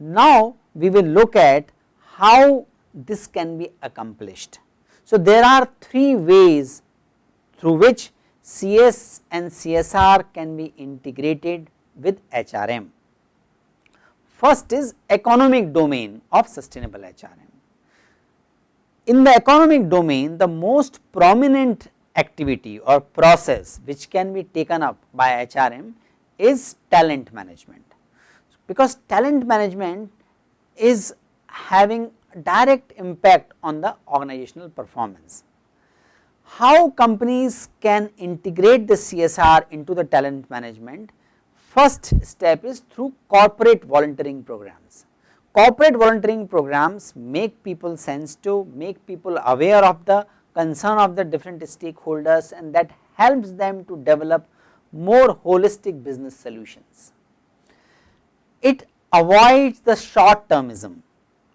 Now, we will look at how this can be accomplished. So, there are three ways through which CS and CSR can be integrated with HRM. First is economic domain of sustainable HRM. In the economic domain, the most prominent activity or process which can be taken up by HRM is talent management because talent management is having direct impact on the organizational performance. How companies can integrate the CSR into the talent management? First step is through corporate volunteering programs. Corporate volunteering programs make people sensitive, make people aware of the concern of the different stakeholders and that helps them to develop more holistic business solutions it avoids the short termism.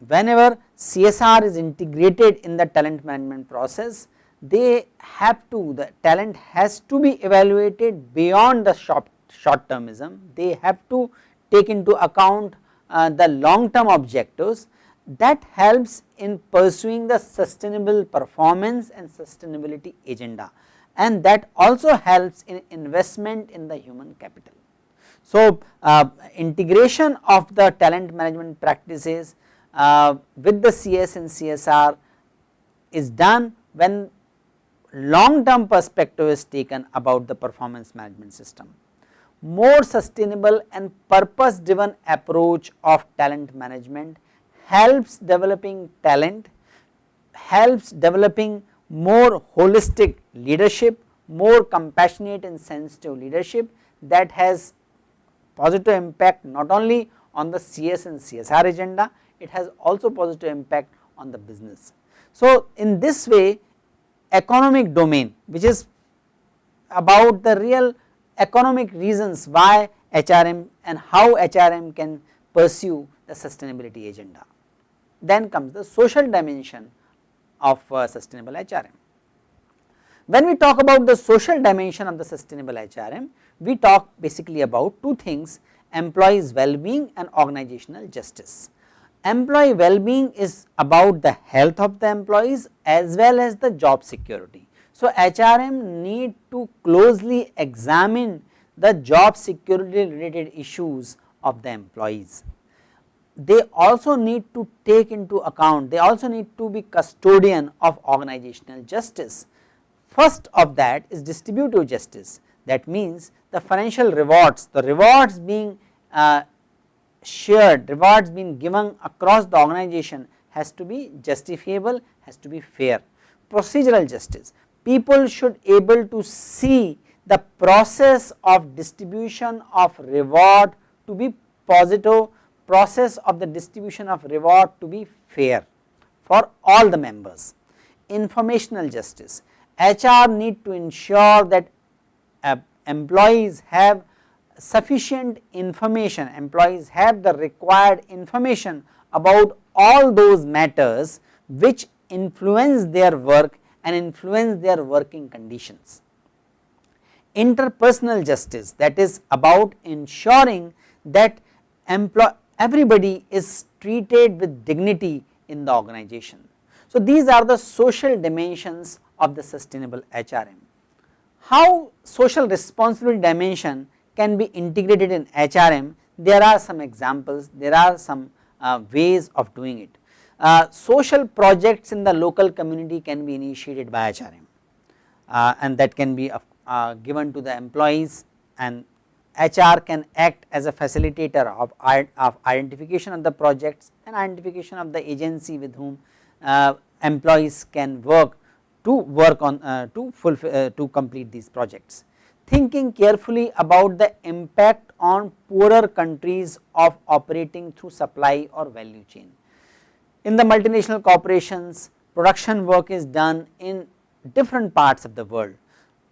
Whenever CSR is integrated in the talent management process, they have to, the talent has to be evaluated beyond the short, short termism. They have to take into account uh, the long term objectives that helps in pursuing the sustainable performance and sustainability agenda and that also helps in investment in the human capital. So, uh, integration of the talent management practices uh, with the CS and CSR is done when long term perspective is taken about the performance management system. More sustainable and purpose driven approach of talent management helps developing talent, helps developing more holistic leadership, more compassionate and sensitive leadership that has positive impact not only on the CS and CSR agenda, it has also positive impact on the business. So, in this way economic domain which is about the real economic reasons why HRM and how HRM can pursue the sustainability agenda. Then comes the social dimension of uh, sustainable HRM. When we talk about the social dimension of the sustainable HRM, we talk basically about two things employees well-being and organizational justice. Employee well-being is about the health of the employees as well as the job security. So, HRM need to closely examine the job security related issues of the employees. They also need to take into account, they also need to be custodian of organizational justice. First of that is distributive justice that means the financial rewards, the rewards being uh, shared, rewards being given across the organization has to be justifiable, has to be fair. Procedural justice, people should able to see the process of distribution of reward to be positive, process of the distribution of reward to be fair for all the members. Informational justice, HR need to ensure that uh, employees have sufficient information, employees have the required information about all those matters which influence their work and influence their working conditions. Interpersonal justice that is about ensuring that everybody is treated with dignity in the organization. So, these are the social dimensions of the sustainable HRM how social responsibility dimension can be integrated in HRM, there are some examples, there are some uh, ways of doing it. Uh, social projects in the local community can be initiated by HRM uh, and that can be uh, given to the employees and HR can act as a facilitator of, of identification of the projects and identification of the agency with whom uh, employees can work to work on uh, to fulfill uh, to complete these projects. Thinking carefully about the impact on poorer countries of operating through supply or value chain. In the multinational corporations production work is done in different parts of the world.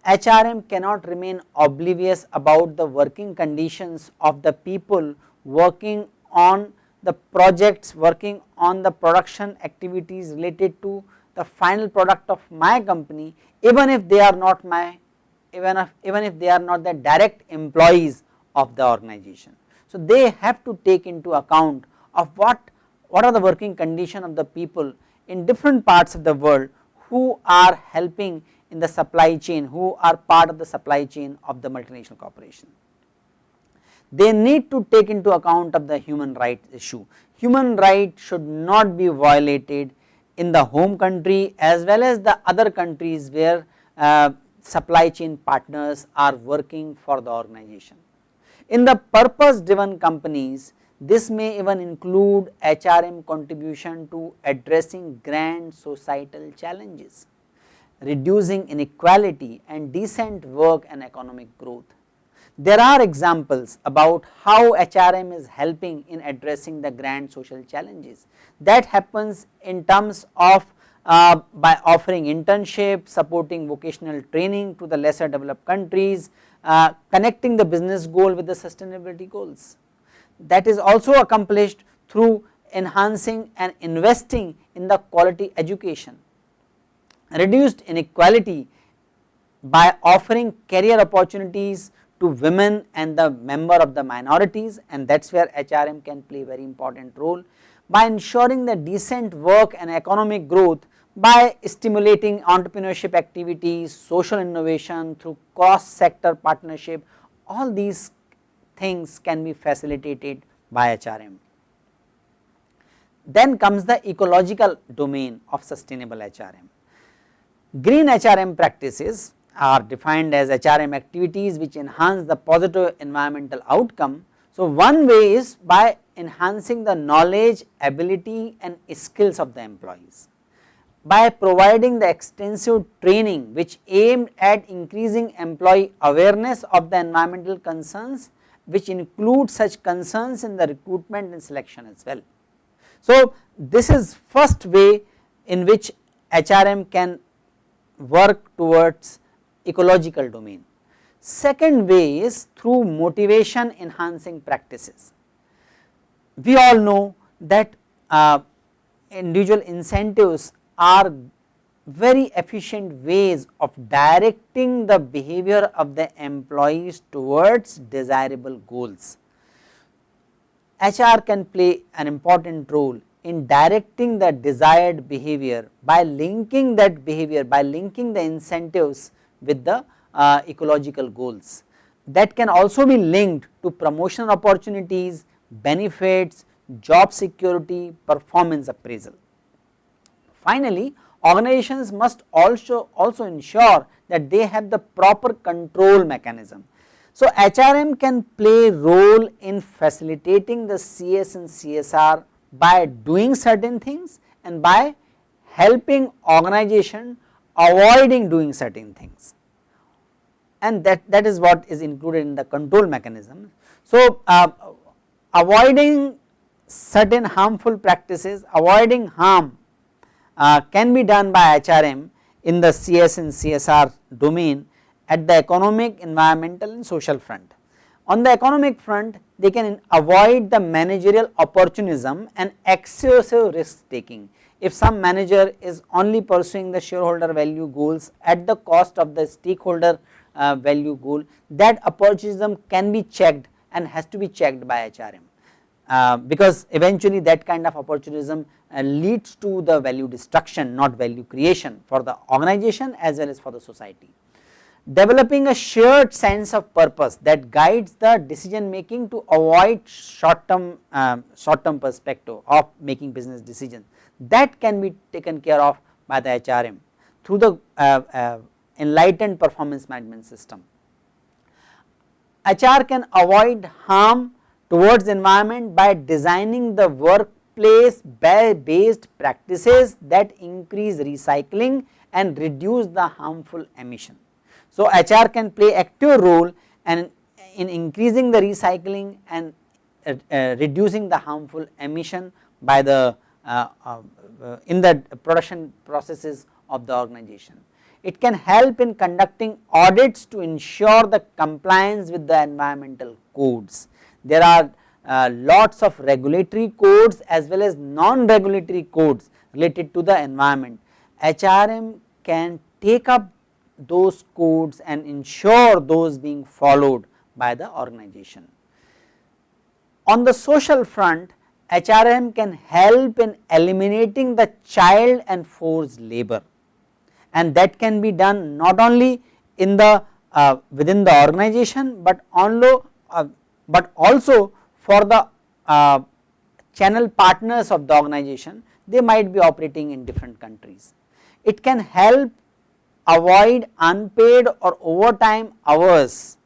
HRM cannot remain oblivious about the working conditions of the people working on the projects, working on the production activities related to the final product of my company even if they are not my even if even if they are not the direct employees of the organization. So, they have to take into account of what what are the working condition of the people in different parts of the world who are helping in the supply chain who are part of the supply chain of the multinational corporation. They need to take into account of the human rights issue. Human right should not be violated in the home country as well as the other countries where uh, supply chain partners are working for the organization. In the purpose driven companies, this may even include HRM contribution to addressing grand societal challenges, reducing inequality and decent work and economic growth. There are examples about how HRM is helping in addressing the grand social challenges that happens in terms of uh, by offering internship, supporting vocational training to the lesser developed countries, uh, connecting the business goal with the sustainability goals. That is also accomplished through enhancing and investing in the quality education, reduced inequality by offering career opportunities to women and the member of the minorities and that is where HRM can play very important role by ensuring the decent work and economic growth by stimulating entrepreneurship activities, social innovation through cross sector partnership, all these things can be facilitated by HRM. Then comes the ecological domain of sustainable HRM. Green HRM practices are defined as HRM activities which enhance the positive environmental outcome. So, one way is by enhancing the knowledge, ability and skills of the employees by providing the extensive training which aimed at increasing employee awareness of the environmental concerns which include such concerns in the recruitment and selection as well. So, this is first way in which HRM can work towards ecological domain. Second way is through motivation enhancing practices. We all know that uh, individual incentives are very efficient ways of directing the behavior of the employees towards desirable goals. HR can play an important role in directing the desired behavior by linking that behavior by linking the incentives with the uh, ecological goals that can also be linked to promotion opportunities, benefits, job security, performance appraisal. Finally, organizations must also, also ensure that they have the proper control mechanism. So, HRM can play role in facilitating the CS and CSR by doing certain things and by helping organization avoiding doing certain things and that, that is what is included in the control mechanism. So, uh, avoiding certain harmful practices, avoiding harm uh, can be done by HRM in the CS and CSR domain at the economic, environmental and social front. On the economic front they can avoid the managerial opportunism and excessive risk taking. If some manager is only pursuing the shareholder value goals at the cost of the stakeholder uh, value goal that opportunism can be checked and has to be checked by HRM. Uh, because eventually that kind of opportunism uh, leads to the value destruction not value creation for the organization as well as for the society. Developing a shared sense of purpose that guides the decision making to avoid short term um, short term perspective of making business decisions that can be taken care of by the HRM through the uh, uh, enlightened performance management system. HR can avoid harm towards environment by designing the workplace based practices that increase recycling and reduce the harmful emission. So, HR can play active role and in increasing the recycling and uh, uh, reducing the harmful emission by the uh, uh in the production processes of the organization. It can help in conducting audits to ensure the compliance with the environmental codes there are uh, lots of regulatory codes as well as non-regulatory codes related to the environment. HRM can take up those codes and ensure those being followed by the organization. On the social front, HRM can help in eliminating the child and forced labor and that can be done not only in the uh, within the organization, but onlo, uh, but also for the uh, channel partners of the organization they might be operating in different countries. It can help avoid unpaid or overtime hours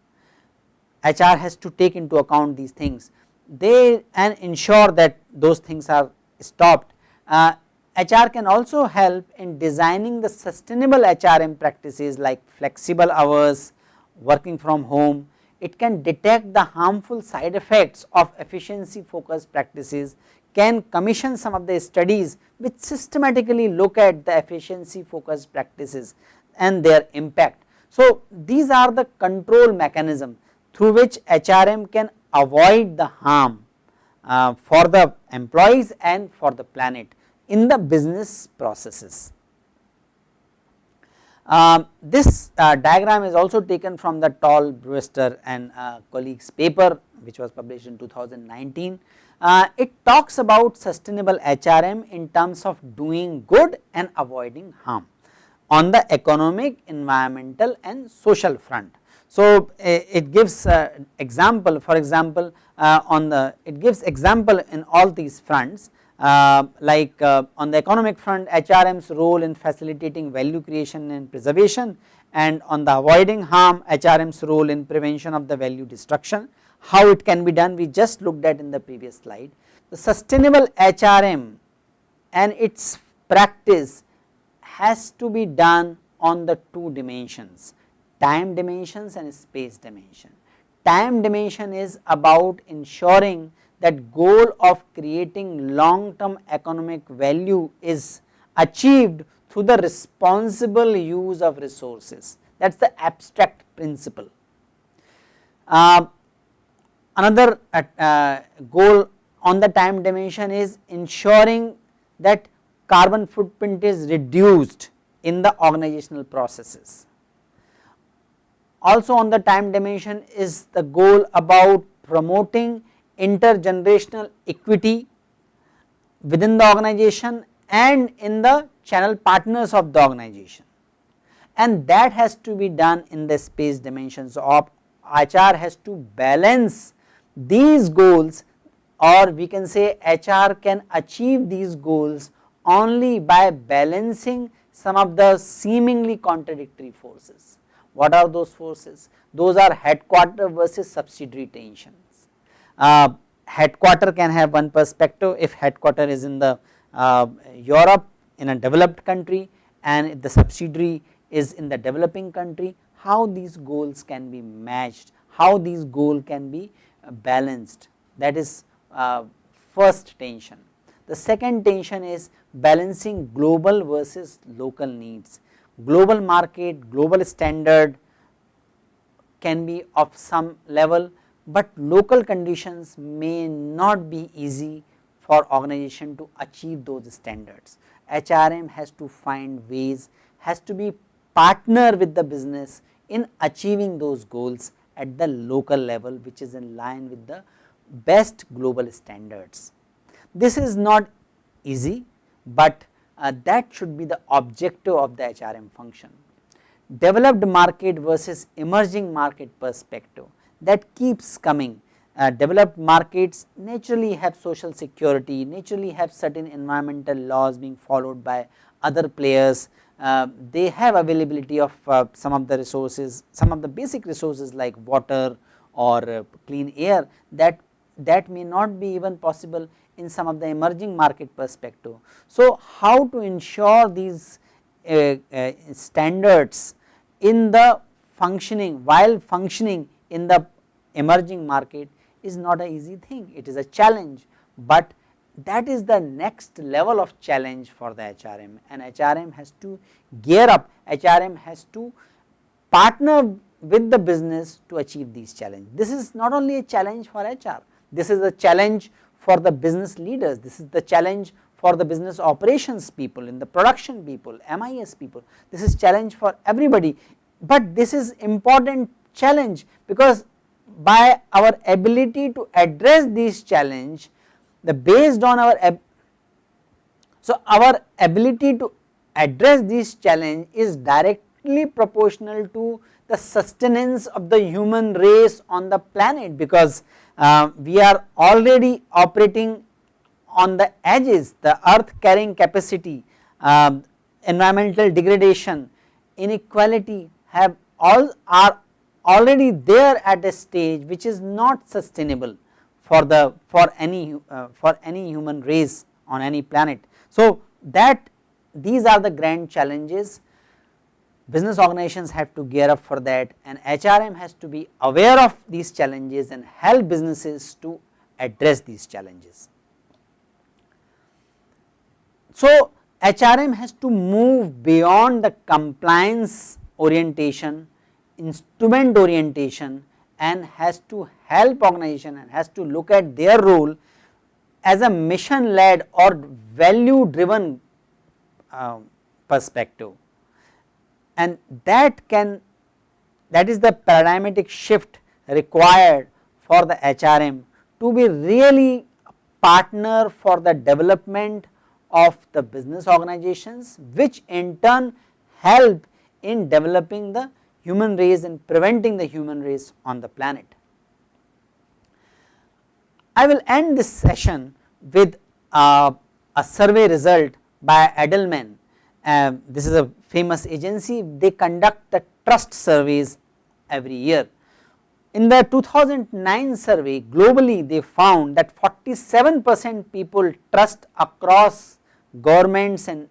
HR has to take into account these things they and ensure that those things are stopped. Uh, HR can also help in designing the sustainable HRM practices like flexible hours, working from home. It can detect the harmful side effects of efficiency focused practices, can commission some of the studies which systematically look at the efficiency focused practices and their impact. So, these are the control mechanism through which HRM can avoid the harm uh, for the employees and for the planet in the business processes. Uh, this uh, diagram is also taken from the Tall Brewster and uh, colleagues paper which was published in 2019. Uh, it talks about sustainable HRM in terms of doing good and avoiding harm on the economic, environmental and social front. So, it gives example for example, uh, on the it gives example in all these fronts uh, like uh, on the economic front HRM's role in facilitating value creation and preservation and on the avoiding harm HRM's role in prevention of the value destruction. How it can be done we just looked at in the previous slide. The sustainable HRM and its practice has to be done on the two dimensions time dimensions and space dimension. Time dimension is about ensuring that goal of creating long term economic value is achieved through the responsible use of resources that is the abstract principle. Uh, another uh, uh, goal on the time dimension is ensuring that carbon footprint is reduced in the organizational processes. Also on the time dimension is the goal about promoting intergenerational equity within the organization and in the channel partners of the organization and that has to be done in the space dimensions of HR has to balance these goals or we can say HR can achieve these goals only by balancing some of the seemingly contradictory forces. What are those forces? Those are headquarter versus subsidiary tension uh, headquarter can have one perspective if headquarter is in the uh, Europe in a developed country and if the subsidiary is in the developing country how these goals can be matched, how these goal can be uh, balanced that is uh, first tension. The second tension is balancing global versus local needs. Global market, global standard can be of some level but local conditions may not be easy for organization to achieve those standards. HRM has to find ways, has to be partner with the business in achieving those goals at the local level which is in line with the best global standards. This is not easy, but uh, that should be the objective of the HRM function. Developed market versus emerging market perspective that keeps coming. Uh, developed markets naturally have social security, naturally have certain environmental laws being followed by other players. Uh, they have availability of uh, some of the resources, some of the basic resources like water or uh, clean air that that may not be even possible in some of the emerging market perspective. So, how to ensure these uh, uh, standards in the functioning while functioning in the emerging market is not an easy thing, it is a challenge, but that is the next level of challenge for the HRM and HRM has to gear up, HRM has to partner with the business to achieve these challenges. This is not only a challenge for HR, this is a challenge for the business leaders, this is the challenge for the business operations people, in the production people, MIS people, this is challenge for everybody, but this is important challenge because by our ability to address these challenge, the based on our so our ability to address this challenge is directly proportional to the sustenance of the human race on the planet because uh, we are already operating on the edges the earth carrying capacity, uh, environmental degradation, inequality have all are already there at a stage which is not sustainable for the for any uh, for any human race on any planet. So, that these are the grand challenges business organizations have to gear up for that and HRM has to be aware of these challenges and help businesses to address these challenges. So, HRM has to move beyond the compliance orientation, instrument orientation and has to help organization and has to look at their role as a mission led or value driven uh, perspective. And that can that is the paradigmatic shift required for the HRM to be really partner for the development of the business organizations which in turn help in developing the human race and preventing the human race on the planet. I will end this session with uh, a survey result by Edelman. Uh, this is a famous agency, they conduct the trust surveys every year. In the 2009 survey globally they found that 47 percent people trust across governments and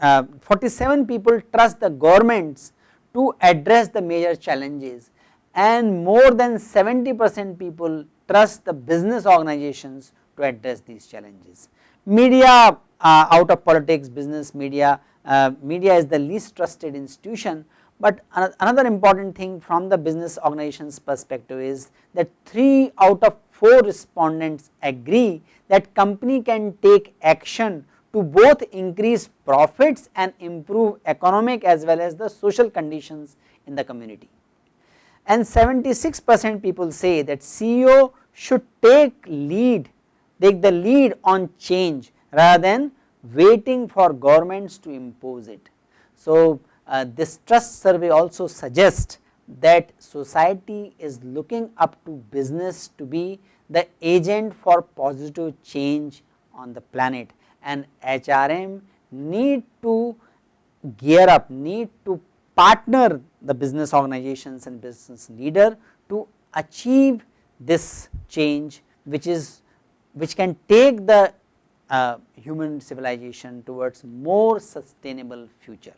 uh, 47 people trust the governments to address the major challenges and more than 70 percent people trust the business organizations to address these challenges. Media uh, out of politics, business media, uh, media is the least trusted institution, but another important thing from the business organizations perspective is that 3 out of 4 respondents agree that company can take action to both increase profits and improve economic as well as the social conditions in the community. And 76 percent people say that CEO should take lead, take the lead on change rather than waiting for governments to impose it. So, uh, this trust survey also suggests that society is looking up to business to be the agent for positive change on the planet and HRM need to gear up, need to partner the business organizations and business leader to achieve this change which is which can take the uh, human civilization towards more sustainable future.